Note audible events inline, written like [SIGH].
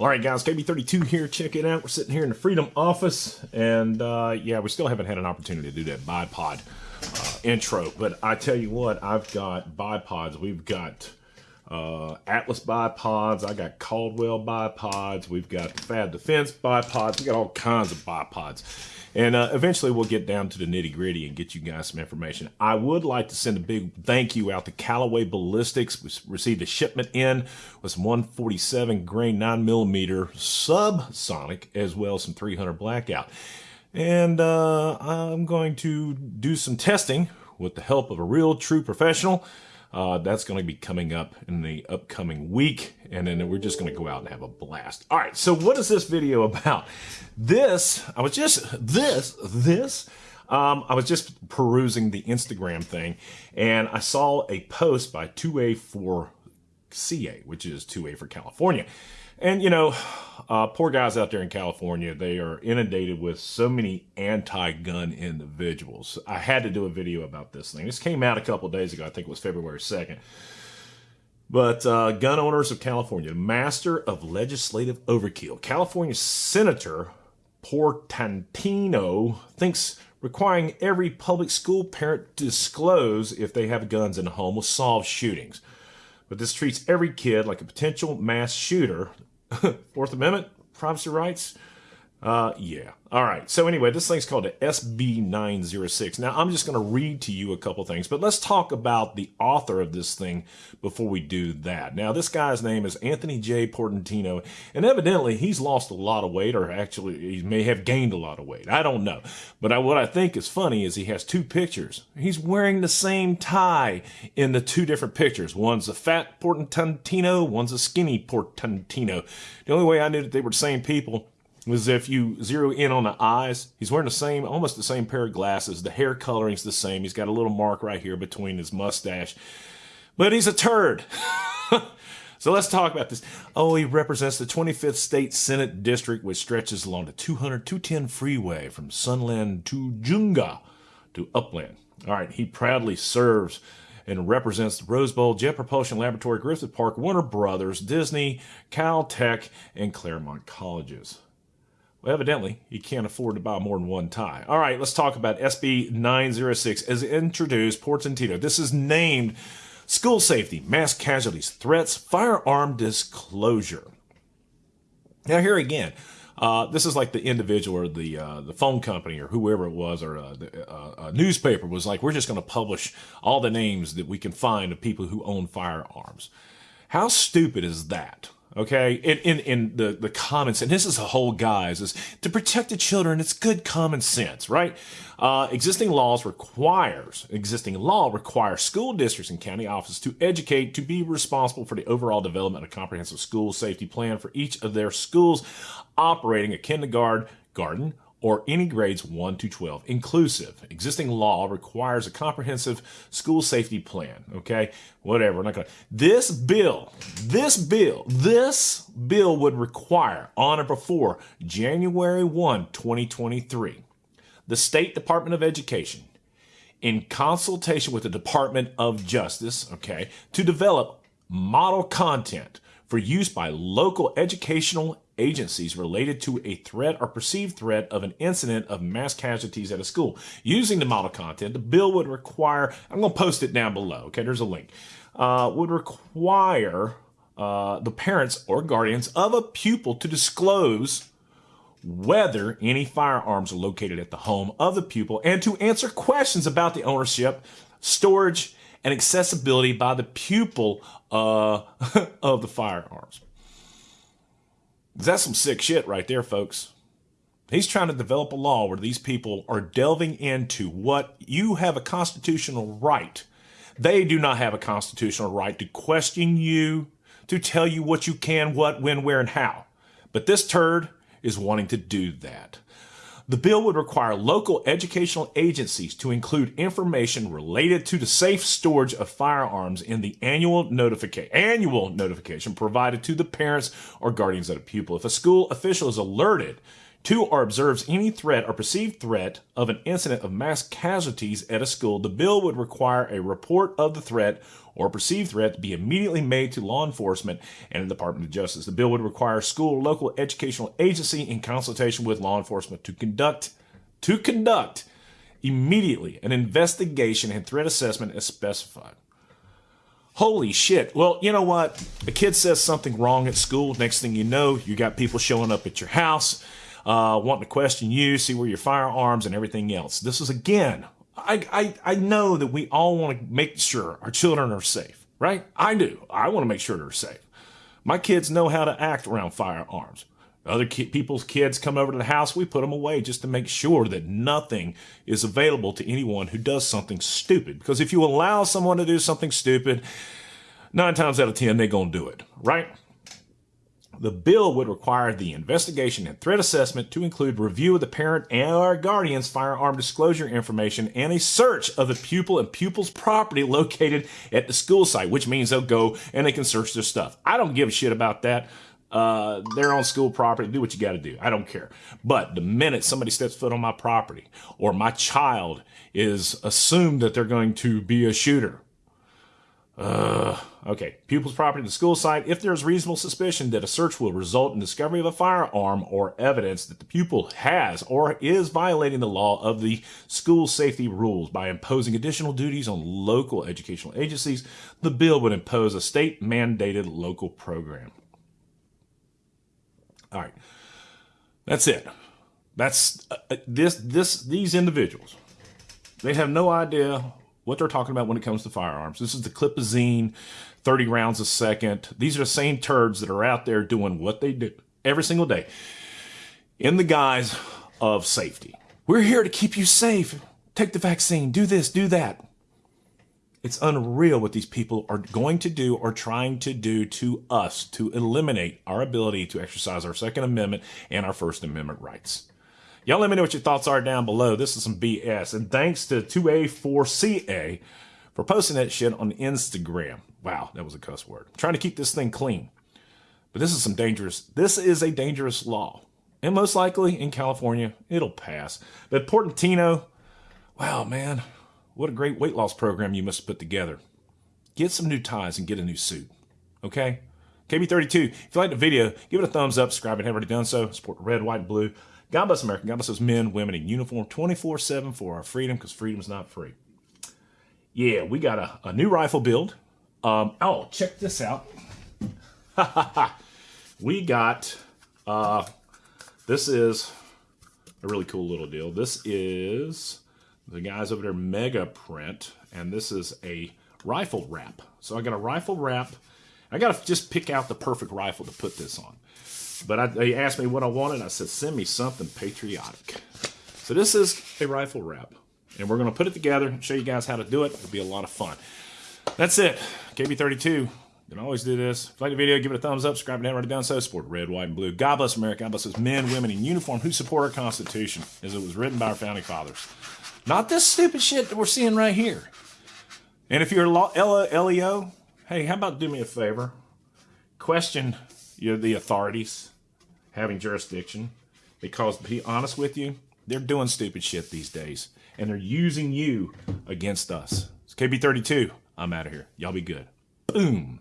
All right, guys, KB32 here. Check it out. We're sitting here in the Freedom office, and uh, yeah, we still haven't had an opportunity to do that bipod uh, intro. But I tell you what, I've got bipods. We've got uh, Atlas bipods. I got Caldwell bipods. We've got Fab Defense bipods. We got all kinds of bipods. And uh, eventually we'll get down to the nitty gritty and get you guys some information. I would like to send a big thank you out to Callaway Ballistics. We received a shipment in with some 147 grain 9 millimeter subsonic as well as some 300 blackout. And uh, I'm going to do some testing with the help of a real true professional. Uh, that's going to be coming up in the upcoming week, and then we're just going to go out and have a blast. All right, so what is this video [LAUGHS] about? This, I was just, this, this, um, I was just perusing the Instagram thing, and I saw a post by 2A4CA, which is 2A for California. And, you know, uh, poor guys out there in California, they are inundated with so many anti-gun individuals. I had to do a video about this thing. This came out a couple days ago. I think it was February 2nd. But uh, gun owners of California, master of legislative overkill. California Senator Portantino thinks requiring every public school parent to disclose if they have guns in the home will solve shootings. But this treats every kid like a potential mass shooter Fourth Amendment, privacy rights. Uh, yeah. All right. So anyway, this thing's called a SB 906. Now, I'm just going to read to you a couple things, but let's talk about the author of this thing before we do that. Now, this guy's name is Anthony J. Portantino, and evidently he's lost a lot of weight, or actually he may have gained a lot of weight. I don't know. But I, what I think is funny is he has two pictures. He's wearing the same tie in the two different pictures. One's a fat Portantino, one's a skinny Portantino. The only way I knew that they were the same people was if you zero in on the eyes, he's wearing the same, almost the same pair of glasses. The hair coloring's the same. He's got a little mark right here between his mustache, but he's a turd. [LAUGHS] so let's talk about this. Oh, he represents the 25th State Senate District, which stretches along the 200 210 freeway from Sunland Tujunga to Upland. All right, he proudly serves and represents the Rose Bowl, Jet Propulsion Laboratory, Griffith Park, Warner Brothers, Disney, Caltech, and Claremont Colleges. Well, evidently, he can't afford to buy more than one tie. All right, let's talk about SB 906 as introduced Portantino. This is named School Safety, Mass Casualties, Threats, Firearm Disclosure. Now, here again, uh, this is like the individual or the uh, the phone company or whoever it was or uh, the uh, newspaper was like, we're just going to publish all the names that we can find of people who own firearms. How stupid is that? Okay? In, in in the the comments and this is a whole guys is to protect the children it's good common sense right? Uh, existing laws requires existing law requires school districts and county offices to educate to be responsible for the overall development of comprehensive school safety plan for each of their schools operating a kindergarten garden or any grades 1 to 12 inclusive. Existing law requires a comprehensive school safety plan, okay? Whatever, not gonna. This bill, this bill, this bill would require on or before January 1, 2023, the State Department of Education in consultation with the Department of Justice, okay, to develop model content for use by local educational agencies related to a threat or perceived threat of an incident of mass casualties at a school. Using the model content, the bill would require, I'm going to post it down below, okay, there's a link, uh, would require uh, the parents or guardians of a pupil to disclose whether any firearms are located at the home of the pupil and to answer questions about the ownership, storage, and accessibility by the pupil uh, [LAUGHS] of the firearms. That's some sick shit right there, folks. He's trying to develop a law where these people are delving into what you have a constitutional right. They do not have a constitutional right to question you, to tell you what you can, what, when, where, and how. But this turd is wanting to do that. The bill would require local educational agencies to include information related to the safe storage of firearms in the annual notification annual notification provided to the parents or guardians of a pupil. If a school official is alerted Two, or observes any threat or perceived threat of an incident of mass casualties at a school, the bill would require a report of the threat or perceived threat to be immediately made to law enforcement and the Department of Justice. The bill would require school local educational agency in consultation with law enforcement to conduct to conduct immediately an investigation and threat assessment as specified. Holy shit. Well, you know what? A kid says something wrong at school. Next thing you know, you got people showing up at your house, uh, wanting to question you, see where your firearms and everything else. This is again, I, I, I know that we all want to make sure our children are safe, right? I do. I want to make sure they're safe. My kids know how to act around firearms. Other ki- people's kids come over to the house, we put them away just to make sure that nothing is available to anyone who does something stupid. Because if you allow someone to do something stupid, nine times out of ten, they're going to do it, right? The bill would require the investigation and threat assessment to include review of the parent and or guardian's firearm disclosure information and a search of the pupil and pupil's property located at the school site, which means they'll go and they can search their stuff. I don't give a shit about that. Uh, they're on school property. Do what you got to do. I don't care. But the minute somebody steps foot on my property or my child is assumed that they're going to be a shooter. Uh, okay. Pupil's property, the school site. If there is reasonable suspicion that a search will result in discovery of a firearm or evidence that the pupil has or is violating the law of the school safety rules by imposing additional duties on local educational agencies, the bill would impose a state mandated local program. All right. That's it. That's uh, uh, this this these individuals. They have no idea what they're talking about when it comes to firearms. This is the Clipazine, 30 rounds a second. These are the same turds that are out there doing what they do every single day in the guise of safety. We're here to keep you safe. Take the vaccine, do this, do that. It's unreal what these people are going to do or trying to do to us to eliminate our ability to exercise our Second Amendment and our First Amendment rights. Y'all let me know what your thoughts are down below. This is some BS. And thanks to 2A4CA for posting that shit on Instagram. Wow, that was a cuss word. I'm trying to keep this thing clean. But this is some dangerous, this is a dangerous law. And most likely in California, it'll pass. But Portantino, wow, man, what a great weight loss program you must have put together. Get some new ties and get a new suit. Okay? KB32, if you liked the video, give it a thumbs up, subscribe if you haven't already done so. Support red, white, and blue. God bless America. God bless those men, women in uniform 24 7 for our freedom because freedom is not free. Yeah, we got a, a new rifle build. Um, oh, check this out. [LAUGHS] we got, uh, this is a really cool little deal. This is the guys over there mega print and this is a rifle wrap so i got a rifle wrap i gotta just pick out the perfect rifle to put this on but I, they asked me what i wanted i said send me something patriotic so this is a rifle wrap and we're going to put it together and show you guys how to do it it'll be a lot of fun that's it kb32 you can always do this. If you like the video, give it a thumbs up, subscribe and haven't already done so, support red, white, and blue. God bless America. God bless those men, women in uniform who support our Constitution as it was written by our founding fathers. Not this stupid shit that we're seeing right here. And if you're LEO, hey, how about do me a favor? Question you know, the authorities having jurisdiction because, to be honest with you, they're doing stupid shit these days and they're using you against us. It's KB32. I'm out of here. Y'all be good. Boom.